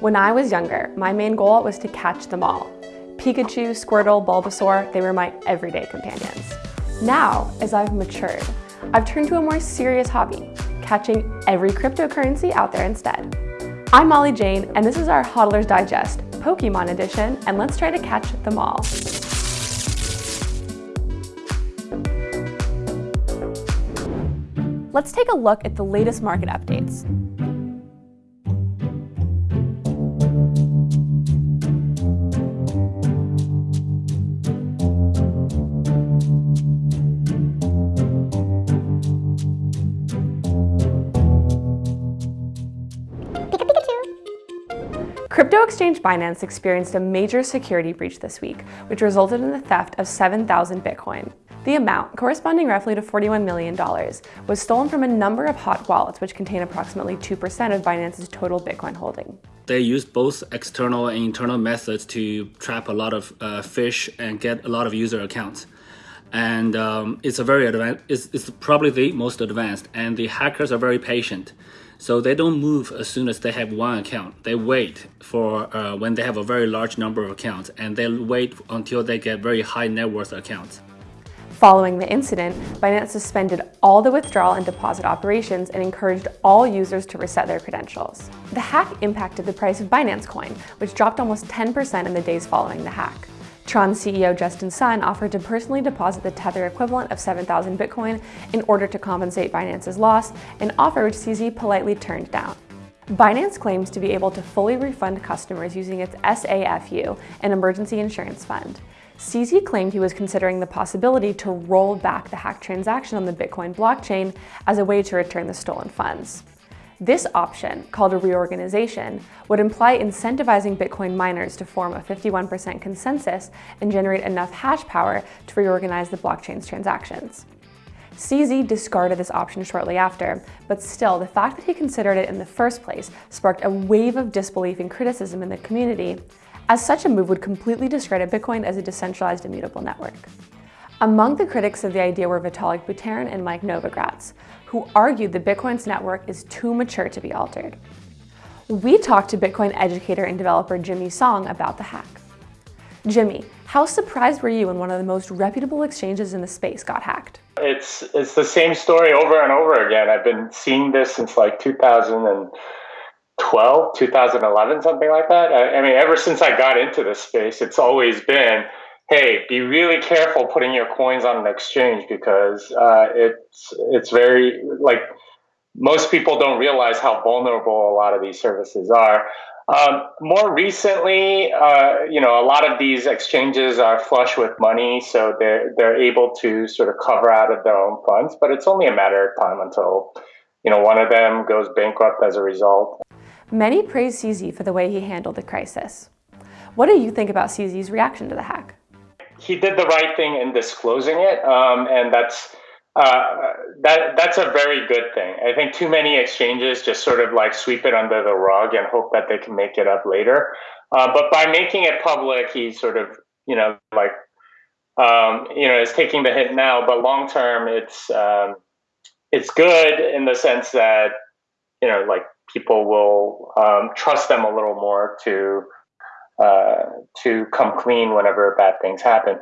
When I was younger, my main goal was to catch them all. Pikachu, Squirtle, Bulbasaur, they were my everyday companions. Now, as I've matured, I've turned to a more serious hobby, catching every cryptocurrency out there instead. I'm Molly Jane, and this is our Hodler's Digest, Pokemon edition, and let's try to catch them all. Let's take a look at the latest market updates. Crypto exchange Binance experienced a major security breach this week, which resulted in the theft of 7,000 Bitcoin. The amount, corresponding roughly to $41 million, was stolen from a number of hot wallets which contain approximately 2% of Binance's total Bitcoin holding. They use both external and internal methods to trap a lot of uh, fish and get a lot of user accounts. And um, it's a very advanced, it's, it's probably the most advanced, and the hackers are very patient. So they don't move as soon as they have one account. They wait for uh, when they have a very large number of accounts and they wait until they get very high net worth accounts. Following the incident, Binance suspended all the withdrawal and deposit operations and encouraged all users to reset their credentials. The hack impacted the price of Binance Coin, which dropped almost 10% in the days following the hack. Tron CEO Justin Sun offered to personally deposit the Tether equivalent of 7,000 Bitcoin in order to compensate Binance's loss, an offer which CZ politely turned down. Binance claims to be able to fully refund customers using its SAFU, an emergency insurance fund. CZ claimed he was considering the possibility to roll back the hack transaction on the Bitcoin blockchain as a way to return the stolen funds. This option, called a reorganization, would imply incentivizing Bitcoin miners to form a 51% consensus and generate enough hash power to reorganize the blockchain's transactions. CZ discarded this option shortly after, but still, the fact that he considered it in the first place sparked a wave of disbelief and criticism in the community, as such a move would completely discredit Bitcoin as a decentralized immutable network. Among the critics of the idea were Vitalik Buterin and Mike Novogratz, who argued that Bitcoin's network is too mature to be altered. We talked to Bitcoin educator and developer Jimmy Song about the hack. Jimmy, how surprised were you when one of the most reputable exchanges in the space got hacked? It's it's the same story over and over again. I've been seeing this since like 2012, 2011, something like that. I, I mean, ever since I got into this space, it's always been hey, be really careful putting your coins on an exchange because uh, it's it's very like most people don't realize how vulnerable a lot of these services are. Um, more recently, uh, you know, a lot of these exchanges are flush with money, so they're they're able to sort of cover out of their own funds. But it's only a matter of time until you know one of them goes bankrupt as a result. Many praise CZ for the way he handled the crisis. What do you think about CZ's reaction to the hack? He did the right thing in disclosing it, um, and that's uh, that that's a very good thing. I think too many exchanges just sort of like sweep it under the rug and hope that they can make it up later. Uh, but by making it public, he sort of you know like um, you know is taking the hit now, but long term, it's um, it's good in the sense that you know like people will um, trust them a little more to uh, to come clean whenever bad things happen.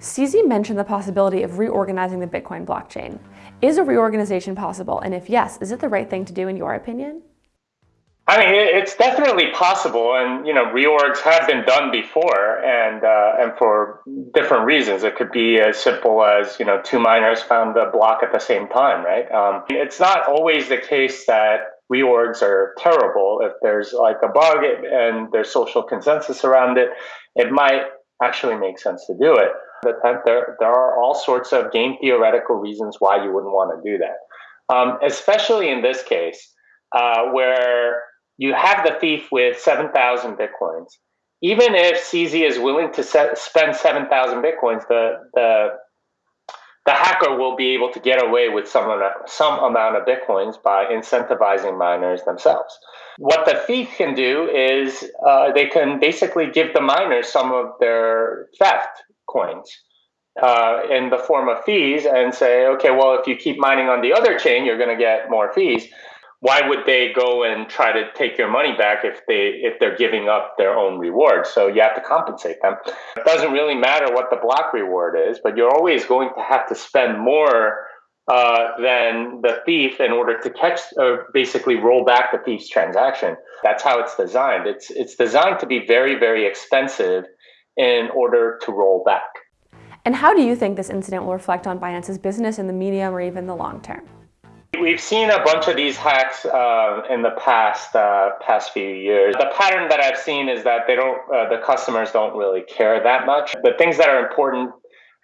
CZ mentioned the possibility of reorganizing the Bitcoin blockchain. Is a reorganization possible? And if yes, is it the right thing to do in your opinion? I mean, it's definitely possible, and you know, reorgs have been done before, and uh, and for different reasons. It could be as simple as you know, two miners found a block at the same time, right? Um, it's not always the case that reorgs are terrible. If there's like a bug and there's social consensus around it, it might actually make sense to do it. But there, there are all sorts of game theoretical reasons why you wouldn't want to do that. Um, especially in this case, uh, where you have the thief with 7,000 Bitcoins. Even if CZ is willing to set, spend 7,000 Bitcoins, the, the the hacker will be able to get away with some amount, some amount of bitcoins by incentivizing miners themselves. What the thief can do is uh, they can basically give the miners some of their theft coins uh, in the form of fees and say, okay, well, if you keep mining on the other chain, you're going to get more fees. Why would they go and try to take your money back if they if they're giving up their own reward? So you have to compensate them. It doesn't really matter what the block reward is, but you're always going to have to spend more uh, than the thief in order to catch or basically roll back the thief's transaction. That's how it's designed. It's it's designed to be very very expensive in order to roll back. And how do you think this incident will reflect on Binance's business in the medium or even the long term? We've seen a bunch of these hacks uh, in the past uh, past few years. The pattern that I've seen is that they don't, uh, the customers don't really care that much. The things that are important,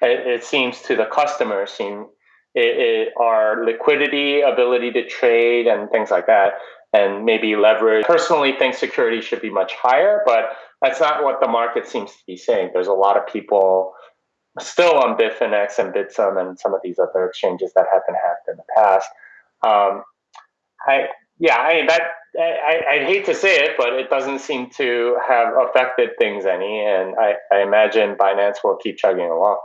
it, it seems to the customer, seem it, it are liquidity, ability to trade, and things like that, and maybe leverage. Personally, think security should be much higher, but that's not what the market seems to be saying. There's a lot of people still on Bitfinex and Bithumb and some of these other exchanges that have been hacked in the past um, I yeah, I mean that I, I hate to say it, but it doesn't seem to have affected things any, and I, I imagine Binance will keep chugging along.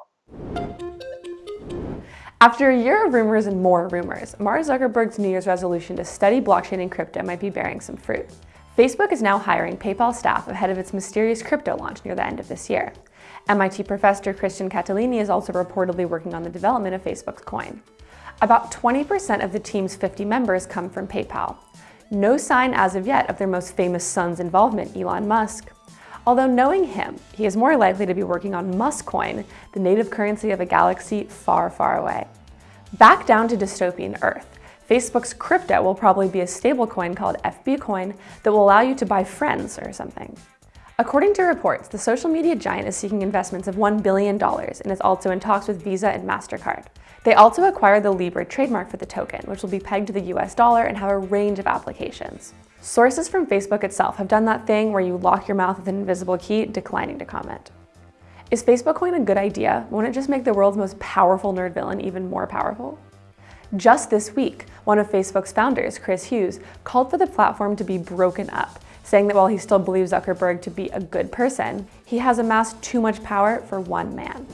After a year of rumors and more rumors, Mark Zuckerberg's New Year's resolution to study blockchain and crypto might be bearing some fruit. Facebook is now hiring PayPal staff ahead of its mysterious crypto launch near the end of this year. MIT professor Christian Catalini is also reportedly working on the development of Facebook's coin. About 20% of the team's 50 members come from PayPal. No sign as of yet of their most famous son's involvement, Elon Musk. Although knowing him, he is more likely to be working on Muskcoin, the native currency of a galaxy far, far away. Back down to dystopian Earth, Facebook's crypto will probably be a stablecoin called FB Coin that will allow you to buy friends or something. According to reports, the social media giant is seeking investments of $1 billion and is also in talks with Visa and MasterCard. They also acquired the Libra trademark for the token, which will be pegged to the US dollar and have a range of applications. Sources from Facebook itself have done that thing where you lock your mouth with an invisible key, declining to comment. Is Facebook Coin a good idea? Won't it just make the world's most powerful nerd villain even more powerful? Just this week, one of Facebook's founders, Chris Hughes, called for the platform to be broken up, saying that while he still believes Zuckerberg to be a good person, he has amassed too much power for one man.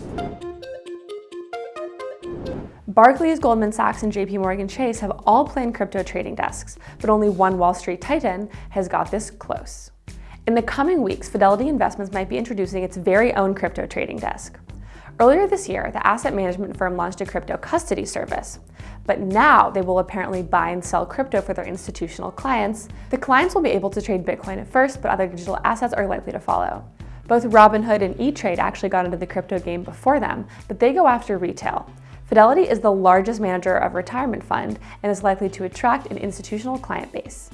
Barclays, Goldman Sachs, and JP Morgan Chase have all planned crypto trading desks, but only one Wall Street titan has got this close. In the coming weeks, Fidelity Investments might be introducing its very own crypto trading desk. Earlier this year, the asset management firm launched a crypto custody service. But now they will apparently buy and sell crypto for their institutional clients. The clients will be able to trade Bitcoin at first, but other digital assets are likely to follow. Both Robinhood and E-Trade actually got into the crypto game before them, but they go after retail. Fidelity is the largest manager of retirement fund and is likely to attract an institutional client base.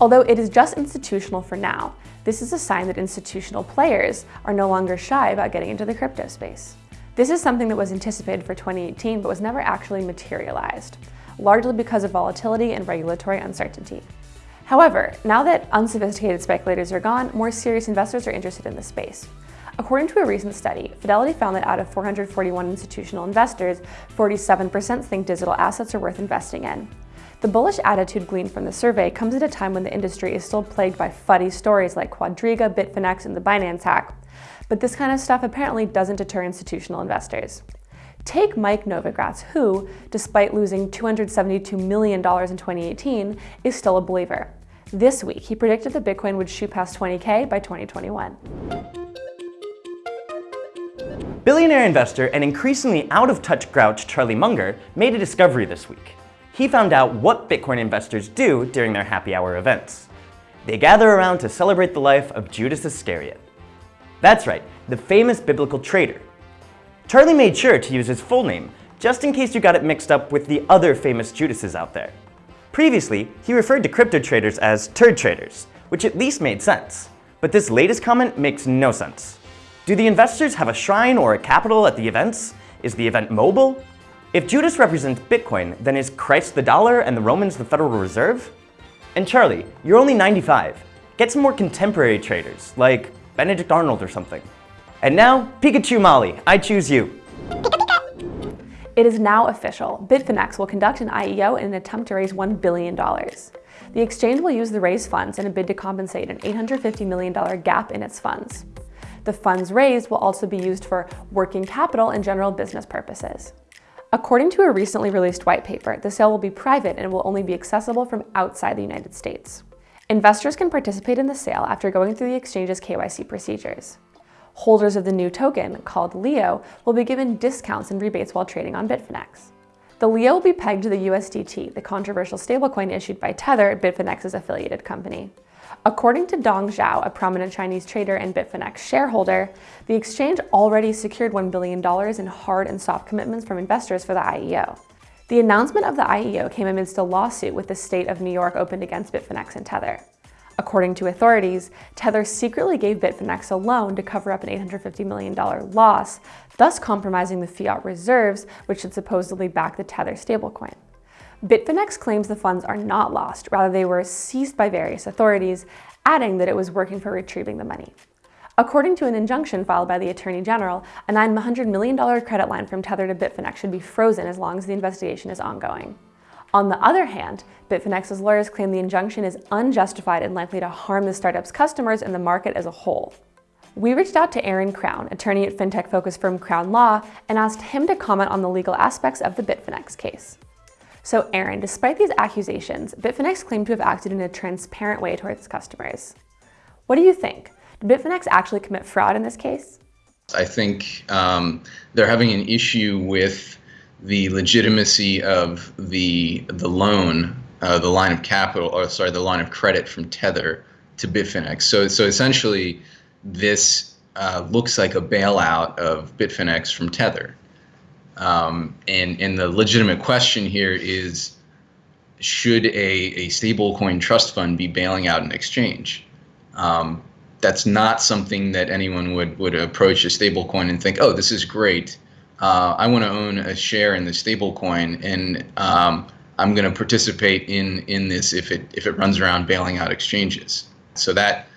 Although it is just institutional for now, this is a sign that institutional players are no longer shy about getting into the crypto space. This is something that was anticipated for 2018 but was never actually materialized, largely because of volatility and regulatory uncertainty. However, now that unsophisticated speculators are gone, more serious investors are interested in the space. According to a recent study, Fidelity found that out of 441 institutional investors, 47% think digital assets are worth investing in. The bullish attitude gleaned from the survey comes at a time when the industry is still plagued by fuddy stories like Quadriga, Bitfinex, and the Binance hack. But this kind of stuff apparently doesn't deter institutional investors. Take Mike Novogratz, who, despite losing $272 million in 2018, is still a believer. This week, he predicted that Bitcoin would shoot past 20K by 2021. Billionaire investor and increasingly out-of-touch grouch Charlie Munger made a discovery this week. He found out what Bitcoin investors do during their happy hour events. They gather around to celebrate the life of Judas Iscariot. That's right, the famous biblical traitor. Charlie made sure to use his full name, just in case you got it mixed up with the other famous Judases out there. Previously, he referred to crypto traders as turd traders, which at least made sense. But this latest comment makes no sense. Do the investors have a shrine or a capital at the events? Is the event mobile? If Judas represents Bitcoin, then is Christ the dollar and the Romans the Federal Reserve? And Charlie, you're only 95. Get some more contemporary traders, like Benedict Arnold or something. And now, Pikachu Molly, I choose you. It is now official. Bitfinex will conduct an IEO in an attempt to raise $1 billion. The exchange will use the raised funds in a bid to compensate an $850 million gap in its funds. The funds raised will also be used for working capital and general business purposes. According to a recently released white paper, the sale will be private and will only be accessible from outside the United States. Investors can participate in the sale after going through the exchange's KYC procedures. Holders of the new token, called LEO, will be given discounts and rebates while trading on Bitfinex. The LEO will be pegged to the USDT, the controversial stablecoin issued by Tether, Bitfinex's affiliated company. According to Dong Zhao, a prominent Chinese trader and Bitfinex shareholder, the exchange already secured $1 billion in hard and soft commitments from investors for the IEO. The announcement of the IEO came amidst a lawsuit with the state of New York opened against Bitfinex and Tether. According to authorities, Tether secretly gave Bitfinex a loan to cover up an $850 million loss, thus compromising the fiat reserves, which should supposedly back the Tether stablecoin. Bitfinex claims the funds are not lost, rather they were seized by various authorities, adding that it was working for retrieving the money. According to an injunction filed by the Attorney General, a $900 million credit line from Tether to Bitfinex should be frozen as long as the investigation is ongoing. On the other hand, Bitfinex's lawyers claim the injunction is unjustified and likely to harm the startup's customers and the market as a whole. We reached out to Aaron Crown, attorney at fintech-focused firm Crown Law, and asked him to comment on the legal aspects of the Bitfinex case. So Aaron, despite these accusations, Bitfinex claimed to have acted in a transparent way towards customers. What do you think? Did Bitfinex actually commit fraud in this case? I think um, they're having an issue with the legitimacy of the the loan, uh, the line of capital, or sorry, the line of credit from Tether to Bitfinex. So so essentially, this uh, looks like a bailout of Bitfinex from Tether. Um, and and the legitimate question here is, should a a stablecoin trust fund be bailing out an exchange? Um, that's not something that anyone would would approach a stablecoin and think, oh, this is great. Uh, I want to own a share in the stablecoin, and um, I'm going to participate in in this if it if it runs around bailing out exchanges. So that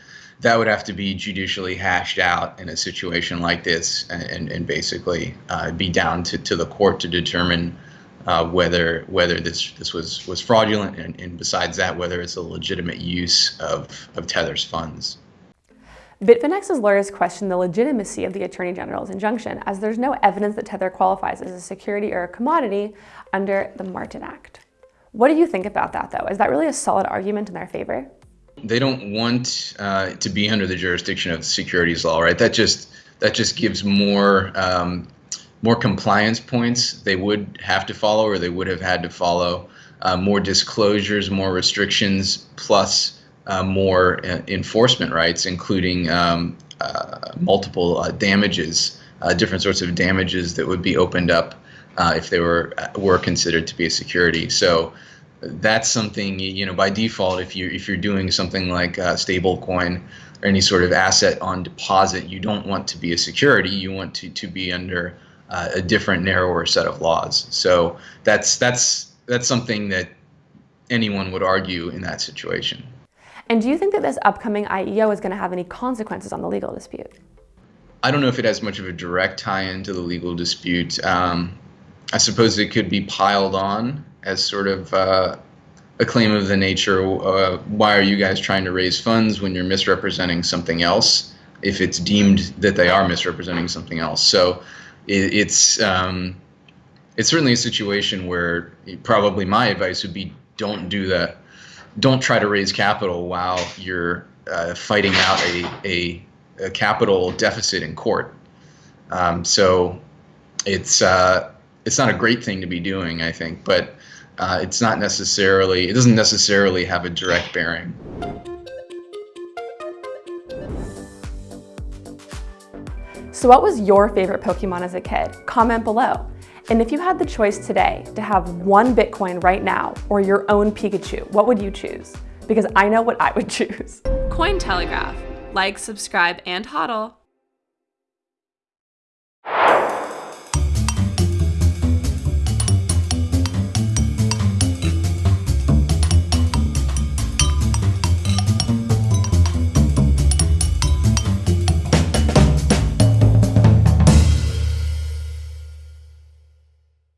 that would have to be judicially hashed out in a situation like this, and and basically uh, be down to, to the court to determine uh, whether whether this this was was fraudulent, and, and besides that, whether it's a legitimate use of of Tether's funds. Bitfinex's lawyers question the legitimacy of the Attorney General's injunction, as there's no evidence that Tether qualifies as a security or a commodity under the Martin Act. What do you think about that, though? Is that really a solid argument in their favor? They don't want uh, to be under the jurisdiction of securities law, right? That just that just gives more um, more compliance points they would have to follow, or they would have had to follow. Uh, more disclosures, more restrictions, plus uh, more uh, enforcement rights, including um, uh, multiple uh, damages, uh, different sorts of damages that would be opened up if they were were considered to be a security. So that's something you know by default if you if you're doing something like a stable coin or any sort of asset on deposit, you don't want to be a security. You want to to be under a different, narrower set of laws. So that's that's that's something that anyone would argue in that situation. And do you think that this upcoming IEO is going to have any consequences on the legal dispute? I don't know if it has much of a direct tie-in to the legal dispute. Um, I suppose it could be piled on as sort of uh, a claim of the nature, uh, why are you guys trying to raise funds when you're misrepresenting something else, if it's deemed that they are misrepresenting something else. So it, it's, um, it's certainly a situation where probably my advice would be don't do that don't try to raise capital while you're uh, fighting out a, a, a, capital deficit in court. Um, so it's uh, it's not a great thing to be doing, I think, but uh, it's not necessarily it doesn't necessarily have a direct bearing. So what was your favorite Pokemon as a kid? Comment below. And if you had the choice today to have one Bitcoin right now or your own Pikachu, what would you choose? Because I know what I would choose. Cointelegraph. Like, subscribe, and hodl.